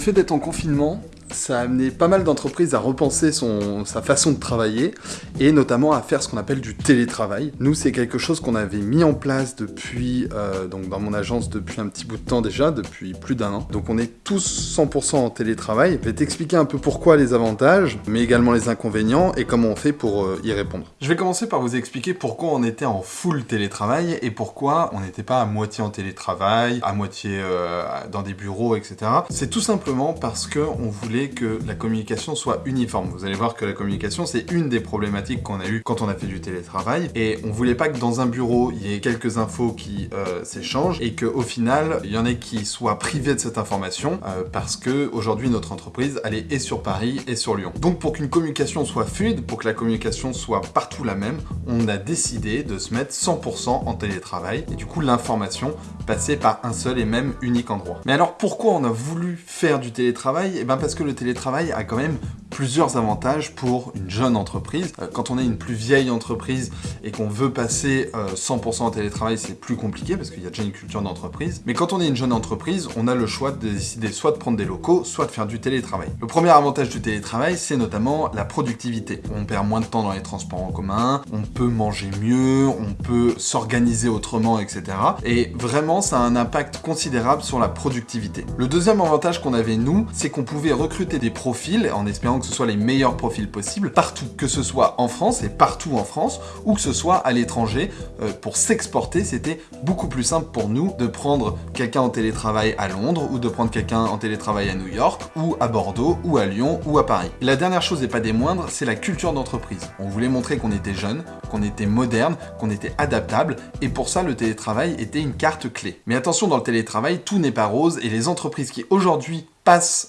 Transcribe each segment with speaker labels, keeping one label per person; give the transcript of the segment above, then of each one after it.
Speaker 1: fait d'être en confinement, ça a amené pas mal d'entreprises à repenser son, sa façon de travailler et notamment à faire ce qu'on appelle du télétravail. Nous, c'est quelque chose qu'on avait mis en place depuis, euh, donc dans mon agence depuis un petit bout de temps déjà, depuis plus d'un an. Donc on est tous 100% en télétravail. Je vais t'expliquer un peu pourquoi les avantages, mais également les inconvénients et comment on fait pour euh, y répondre.
Speaker 2: Je vais commencer par vous expliquer pourquoi on était en full télétravail et pourquoi on n'était pas à moitié en télétravail, à moitié euh, dans des bureaux, etc. C'est tout simplement parce que on voulait que la communication soit uniforme. Vous allez voir que la communication, c'est une des problématiques qu'on a eues quand on a fait du télétravail. Et on voulait pas que dans un bureau, il y ait quelques infos qui euh, s'échangent et qu'au final, il y en ait qui soient privés de cette information euh, parce que aujourd'hui notre entreprise, elle est et sur Paris et sur Lyon. Donc pour qu'une communication soit fluide, pour que la communication soit partout la même, on a décidé de se mettre 100% en télétravail et du coup l'information passait par un seul et même unique endroit. Mais alors pourquoi on a voulu faire du télétravail? Eh bien parce que le télétravail a quand même plusieurs avantages pour une jeune entreprise. Euh, quand on est une plus vieille entreprise et qu'on veut passer 100% euh, en télétravail, c'est plus compliqué parce qu'il y a déjà une culture d'entreprise. Mais quand on est une jeune entreprise, on a le choix de décider soit de prendre des locaux, soit de faire du télétravail. Le premier avantage du télétravail, c'est notamment la productivité. On perd moins de temps dans les transports en commun, on peut manger mieux, on peut s'organiser autrement, etc. Et vraiment, ça a un impact considérable sur la productivité. Le deuxième avantage qu'on avait nous, c'est qu'on pouvait recruter des profils en espérant que ce soit les meilleurs profils possibles partout, que ce soit en France et partout en France, ou que ce soit à l'étranger. Euh, pour s'exporter, c'était beaucoup plus simple pour nous de prendre quelqu'un en télétravail à Londres, ou de prendre quelqu'un en télétravail à New York, ou à Bordeaux, ou à Lyon, ou à Paris. La dernière chose, et pas des moindres, c'est la culture d'entreprise. On voulait montrer qu'on était jeune, qu'on était moderne, qu'on était adaptable, et pour ça, le télétravail était une carte clé. Mais attention, dans le télétravail, tout n'est pas rose, et les entreprises qui aujourd'hui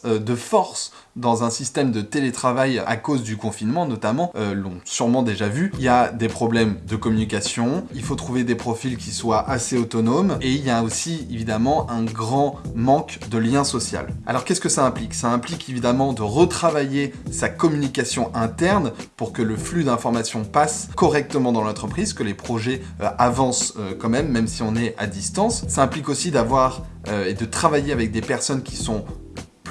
Speaker 2: euh, de force dans un système de télétravail à cause du confinement notamment, euh, l'ont sûrement déjà vu. Il y a des problèmes de communication, il faut trouver des profils qui soient assez autonomes, et il y a aussi évidemment un grand manque de lien social. Alors qu'est-ce que ça implique? Ça implique évidemment de retravailler sa communication interne pour que le flux d'informations passe correctement dans l'entreprise, que les projets euh, avancent quand même, même si on est à distance. Ça implique aussi d'avoir et de travailler avec des personnes qui sont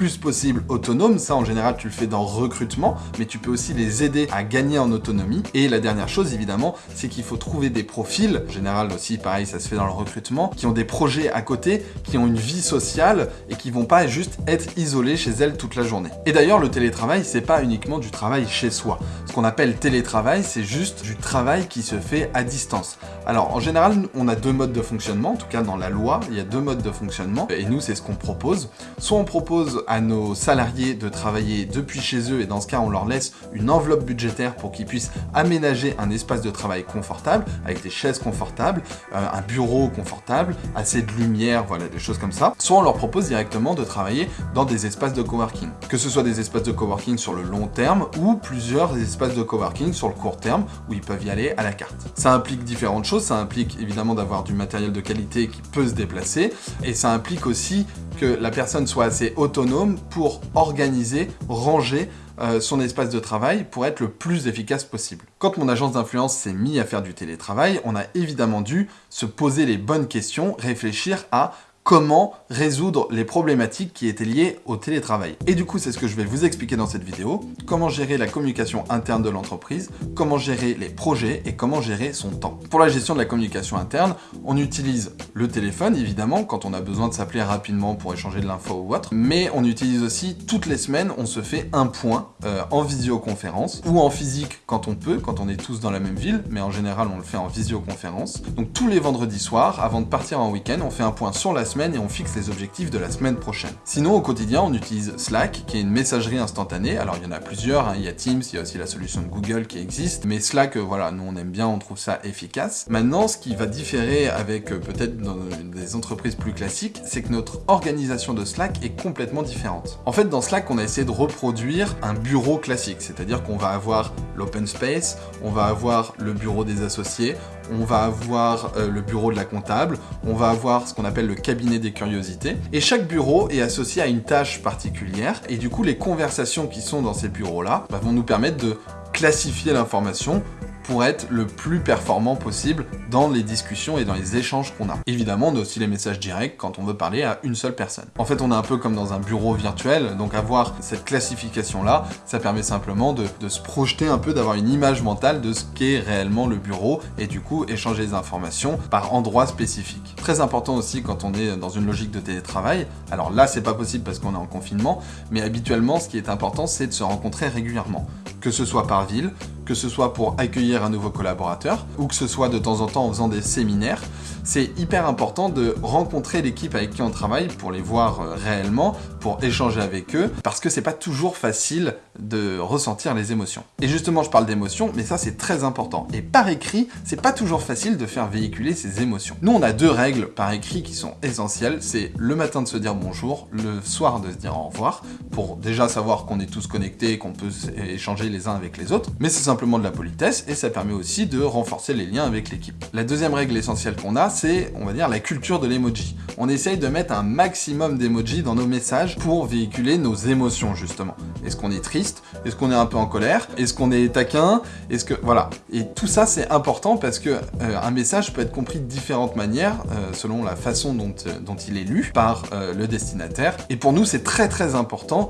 Speaker 2: possible autonome. Ça, en général, tu le fais dans recrutement, mais tu peux aussi les aider à gagner en autonomie. Et la dernière chose, évidemment, c'est qu'il faut trouver des profils, en général aussi, pareil, ça se fait dans le recrutement, qui ont des projets à côté, qui ont une vie sociale et qui vont pas juste être isolés chez elles toute la journée. Et d'ailleurs, le télétravail, c'est pas uniquement du travail chez soi. Ce qu'on appelle télétravail, c'est juste du travail qui se fait à distance. Alors, en général, on a deux modes de fonctionnement, en tout cas dans la loi, il y a deux modes de fonctionnement, et nous, c'est ce qu'on propose. Soit on propose à nos salariés de travailler depuis chez eux et dans ce cas on leur laisse une enveloppe budgétaire pour qu'ils puissent aménager un espace de travail confortable avec des chaises confortables, euh, un bureau confortable, assez de lumière, voilà des choses comme ça. Soit on leur propose directement de travailler dans des espaces de coworking. Que ce soit des espaces de coworking sur le long terme ou plusieurs espaces de coworking sur le court terme où ils peuvent y aller à la carte. Ça implique différentes choses, ça implique évidemment d'avoir du matériel de qualité qui peut se déplacer et ça implique aussi que la personne soit assez autonome pour organiser, ranger euh, son espace de travail pour être le plus efficace possible. Quand mon agence d'influence s'est mis à faire du télétravail, on a évidemment dû se poser les bonnes questions, réfléchir à comment résoudre les problématiques qui étaient liées au télétravail. Et du coup, c'est ce que je vais vous expliquer dans cette vidéo, comment gérer la communication interne de l'entreprise, comment gérer les projets et comment gérer son temps. Pour la gestion de la communication interne, on utilise le téléphone, évidemment, quand on a besoin de s'appeler rapidement pour échanger de l'info ou autre, mais on utilise aussi, toutes les semaines, on se fait un point euh, en visioconférence, ou en physique quand on peut, quand on est tous dans la même ville, mais en général, on le fait en visioconférence. Donc tous les vendredis soirs, avant de partir en week-end, on fait un point sur la et on fixe les objectifs de la semaine prochaine. Sinon, au quotidien, on utilise Slack, qui est une messagerie instantanée. Alors, il y en a plusieurs, hein. il y a Teams, il y a aussi la solution de Google qui existe, mais Slack, euh, voilà, nous on aime bien, on trouve ça efficace. Maintenant, ce qui va différer avec euh, peut-être des entreprises plus classiques, c'est que notre organisation de Slack est complètement différente. En fait, dans Slack, on a essayé de reproduire un bureau classique, c'est-à-dire qu'on va avoir l'open space, on va avoir le bureau des associés, on va avoir euh, le bureau de la comptable, on va avoir ce qu'on appelle le cabinet des curiosités, et chaque bureau est associé à une tâche particulière, et du coup les conversations qui sont dans ces bureaux-là bah, vont nous permettre de classifier l'information pour être le plus performant possible dans les discussions et dans les échanges qu'on a. Évidemment, on a aussi les messages directs quand on veut parler à une seule personne. En fait, on est un peu comme dans un bureau virtuel, donc avoir cette classification-là, ça permet simplement de, se projeter un peu, d'avoir une image mentale de ce qu'est réellement le bureau, et du coup, échanger les informations par endroit spécifique. Très important aussi quand on est dans une logique de télétravail, alors là, c'est pas possible parce qu'on est en confinement, mais habituellement, ce qui est important, c'est de se rencontrer régulièrement. Que ce soit par ville, que ce soit pour accueillir un nouveau collaborateur, ou que ce soit de temps en temps en faisant des séminaires, c'est hyper important de rencontrer l'équipe avec qui on travaille pour les voir euh, réellement, pour échanger avec eux, parce que c'est pas toujours facile de ressentir les émotions. Et justement, je parle d'émotions, mais ça c'est très important. Et par écrit, c'est pas toujours facile de faire véhiculer ces émotions. Nous, on a deux règles par écrit qui sont essentielles. C'est le matin de se dire bonjour, le soir de se dire au revoir, pour déjà savoir qu'on est tous connectés, qu'on peut échanger les uns avec les autres. Mais c'est simplement de la politesse, et ça permet aussi de renforcer les liens avec l'équipe. La deuxième règle essentielle qu'on a, c'est, on va dire, la culture de l'emoji. On essaye de mettre un maximum d'emojis dans nos messages pour véhiculer nos émotions, justement. Est-ce qu'on est triste? Est-ce qu'on est un peu en colère? Est-ce qu'on est taquin? Est-ce que... Voilà. Et tout ça, c'est important parce que euh, un message peut être compris de différentes manières, euh, selon la façon dont, euh, dont il est lu par le destinataire. Et pour nous, c'est très très important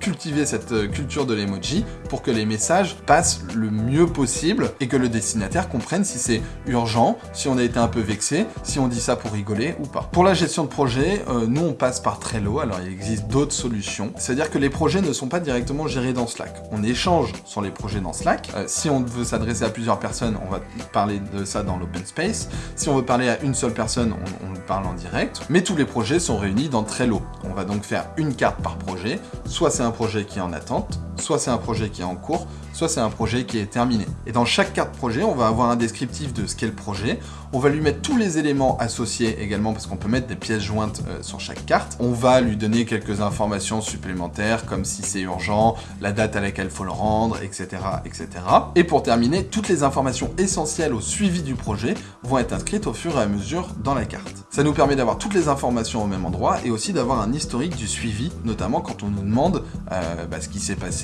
Speaker 2: cultiver cette culture de l'emoji pour que les messages passent le mieux possible et que le destinataire comprenne si c'est urgent, si on a été un peu vexé, si on dit ça pour rigoler ou pas. Pour la gestion de projet, nous on passe par Trello, alors il existe d'autres solutions. C'est-à-dire que les projets ne sont pas directement gérés dans Slack. On échange sur les projets dans Slack. Euh, si on veut s'adresser à plusieurs personnes, on va parler de ça dans l'open space. Si on veut parler à une seule personne, on, on parle en direct. Mais tous les projets sont réunis dans Trello. On va donc faire une carte par projet. Soit c'est un projet qui est en attente, soit c'est un projet qui est en cours, soit c'est un projet qui est terminé. Et dans chaque carte projet, on va avoir un descriptif de ce qu'est le projet. On va lui mettre tous les éléments associés également, parce qu'on peut mettre des pièces jointes euh, sur chaque carte. On va lui donner quelques informations supplémentaires, comme si c'est urgent, la date à laquelle il faut le rendre, etc., etc. Et pour terminer, toutes les informations essentielles au suivi du projet vont être inscrites au fur et à mesure dans la carte. Ça nous permet d'avoir toutes les informations au même endroit et aussi d'avoir un historique du suivi, notamment quand on nous demande euh, bah, ce qui s'est passé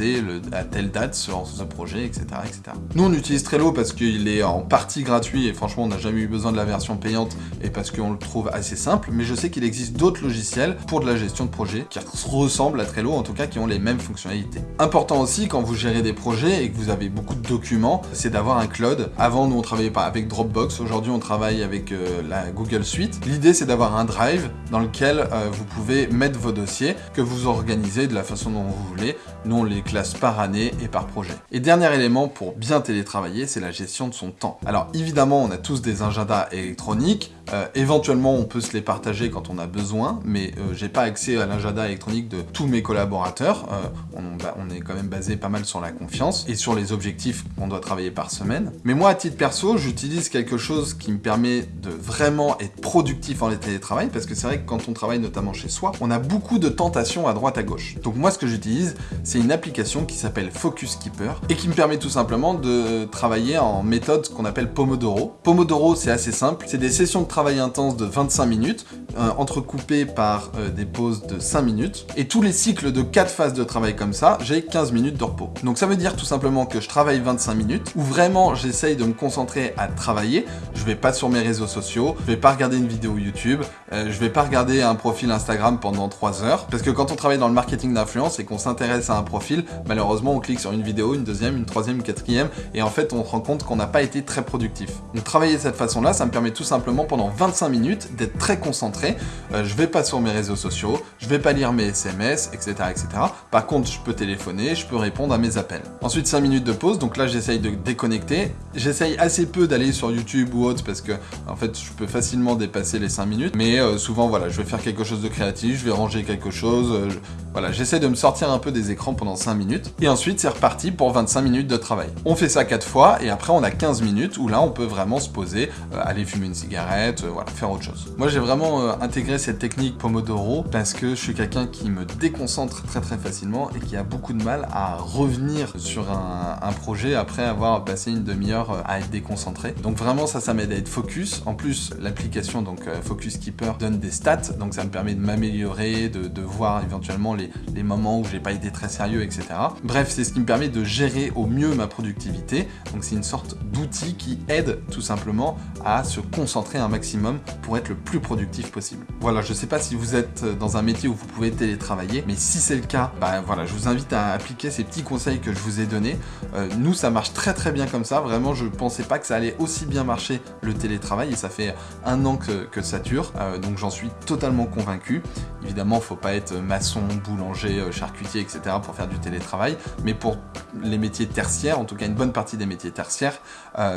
Speaker 2: à telle date sur ce projet, etc., etc. Nous, on utilise Trello parce qu'il est en partie gratuit et franchement, on n'a jamais eu besoin de la version payante et parce qu'on le trouve assez simple, mais je sais qu'il existe d'autres logiciels pour de la gestion de projet qui ressemblent à Trello, en tout cas qui ont les mêmes fonctionnalités. Important aussi, quand vous gérez des projets et que vous avez beaucoup de documents, c'est d'avoir un cloud. Avant, nous, on travaillait pas avec Dropbox, aujourd'hui, on travaille avec euh, la Google Suite. L'idée, c'est d'avoir un drive dans lequel euh, vous pouvez mettre vos dossiers, que vous organisez de la façon dont vous voulez. Nous, on les par année et par projet. Et dernier élément pour bien télétravailler, c'est la gestion de son temps. Alors évidemment, on a tous des agendas électroniques, euh, éventuellement on peut se les partager quand on a besoin, mais euh, j'ai pas accès à l'agenda électronique de tous mes collaborateurs. Euh, on, bah, on, est quand même basé pas mal sur la confiance et sur les objectifs qu'on doit travailler par semaine. Mais moi, à titre perso, j'utilise quelque chose qui me permet de vraiment être productif en télétravail, parce que c'est vrai que quand on travaille notamment chez soi, on a beaucoup de tentations à droite à gauche. Donc moi, ce que j'utilise, c'est une application qui s'appelle Focus Keeper et qui me permet tout simplement de travailler en méthode qu'on appelle Pomodoro. Pomodoro, c'est assez simple, c'est des sessions de travail intenses de 25 minutes, euh, entrecoupées par euh, des pauses de 5 minutes, et tous les cycles de 4 phases de travail comme ça, j'ai 15 minutes de repos. Donc ça veut dire tout simplement que je travaille 25 minutes, où vraiment j'essaye de me concentrer à travailler, je vais pas sur mes réseaux sociaux, je vais pas regarder une vidéo YouTube, euh, je vais pas regarder un profil Instagram pendant 3 heures, parce que quand on travaille dans le marketing d'influence et qu'on s'intéresse à un profil, malheureusement on clique sur une vidéo, une deuxième, une troisième, une quatrième, et en fait on se rend compte qu'on n'a pas été très productif. Donc travailler de cette façon-là, ça me permet tout simplement pendant 25 minutes d'être très concentré. Euh, je vais pas sur mes réseaux sociaux, je vais pas lire mes SMS, etc., etc. Par contre, je peux téléphoner, je peux répondre à mes appels. Ensuite, 5 minutes de pause, donc là j'essaye de déconnecter. J'essaye assez peu d'aller sur YouTube ou autre parce que en fait je peux facilement dépasser les 5 minutes, mais euh, souvent voilà, je vais faire quelque chose de créatif, je vais ranger quelque chose, euh, voilà, j'essaie de me sortir un peu des écrans pendant 5 minutes, et ensuite c'est reparti pour 25 minutes de travail. On fait ça 4 fois, et après on a 15 minutes où là on peut vraiment se poser, aller fumer une cigarette, voilà, faire autre chose. Moi j'ai vraiment euh, intégré cette technique Pomodoro parce que je suis quelqu'un qui me déconcentre très très facilement et qui a beaucoup de mal à revenir sur un, projet après avoir passé une demi-heure euh, à être déconcentré. Donc vraiment ça, ça m'aide à être focus. En plus, l'application donc euh, Focus Keeper donne des stats, donc ça me permet de m'améliorer, de, de, voir éventuellement les, les moments où j'ai pas été très sérieux, etc. Bref, c'est ce qui me permet de gérer au mieux ma productivité. Donc c'est une sorte d'outil qui aide tout simplement à se concentrer un maximum pour être le plus productif possible. Voilà, je sais pas si vous êtes dans un métier où vous pouvez télétravailler, mais si c'est le cas, bah voilà, je vous invite à appliquer ces petits conseils que je vous ai donnés. Euh, nous, ça marche très très bien comme ça. Vraiment, je pensais pas que ça allait aussi bien marcher le télétravail et ça fait un an que, ça dure. Euh, donc j'en suis totalement convaincu. Évidemment, faut pas être maçon, boulanger, euh, charcutier, etc. pour faire du télétravail. Mais pour les métiers tertiaires, en tout cas une bonne partie des métiers tertiaires,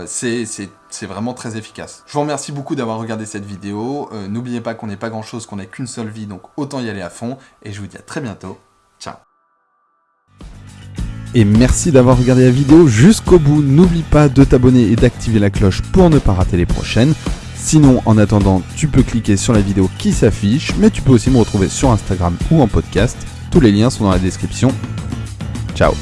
Speaker 2: c'est vraiment très efficace. Je vous remercie beaucoup d'avoir regardé cette vidéo. N'oubliez pas qu'on n'est pas grand chose, qu'on n'a qu'une seule vie, donc autant y aller à fond. Et je vous dis à très bientôt. Ciao
Speaker 1: et merci d'avoir regardé la vidéo jusqu'au bout. N'oublie pas de t'abonner et d'activer la cloche pour ne pas rater les prochaines. Sinon, en attendant, tu peux cliquer sur la vidéo qui s'affiche, mais tu peux aussi me retrouver sur Instagram ou en podcast. Tous les liens sont dans la description. Ciao